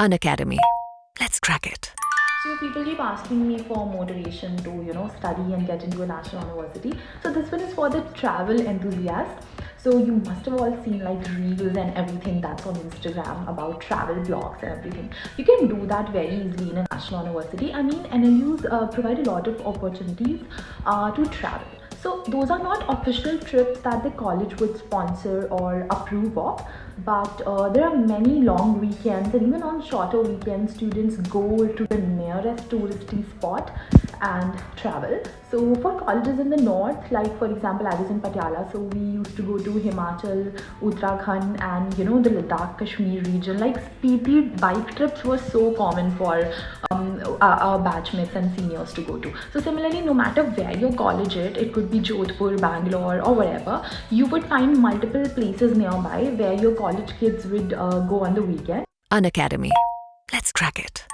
Unacademy. Let's crack it. So people keep asking me for motivation to, you know, study and get into a national university. So this one is for the travel enthusiast. So you must have all seen like reels and everything that's on Instagram about travel blogs and everything. You can do that very easily in a national university. I mean, NLUs uh, provide a lot of opportunities uh, to travel. So those are not official trips that the college would sponsor or approve of, but uh, there are many long weekends and even on shorter weekends, students go to the nearest touristy spot and travel. So for colleges in the north, like for example, I was in Patiala, so we used to go to Himachal, Uttarakhand, and you know the Ladakh, Kashmir region. Like Spiti bike trips were so common for um, our, batchmates and seniors to go to. So similarly, no matter where your college is, it could be Jodhpur, Bangalore, or wherever, you would find multiple places nearby where your college kids would uh, go on the weekend. Unacademy. Let's crack it.